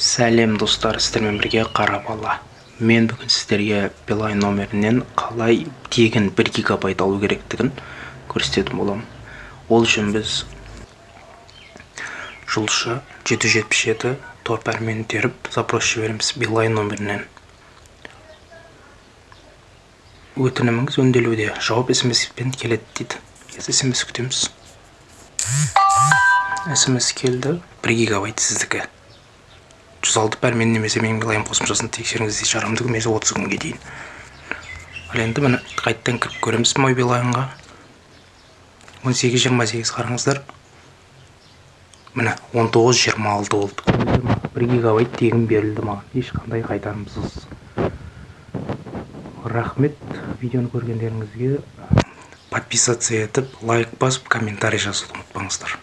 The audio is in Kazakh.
сәлем достар сіздермен бірге қара бала. Мен бүгін сіздерге билайн номерінен қалай тегін 1 гигабайт алу керектігін көрсететін боламын ол үшін біз жұлдызша 777 тор пәрменін теріп запрос жібереміз билайн номерінен. Өтініміңіз өңделуде. Жауап смспен келеді дейді. Смс күтеміз. Смс келді. 1 гигабайт сіздікі. Жүз алты пәрмен немесе билайн қосымшасын тексеріңіз дейді жарамды күнмесі отыз күнге дейін. Ал енді міне қайтадан кіріп көреміз мой билайнға он сегіз жиырма сегіз қараңыздар. Міне он тоғыз жиырма алты болды. бір гигабайт тегін берілді маған. Ешқандай қайтарымсыз. Рахмет видеоны көргендеріңізге. Подписаться етіп лайк басып комментарий жазуды ұмытпаңыздар.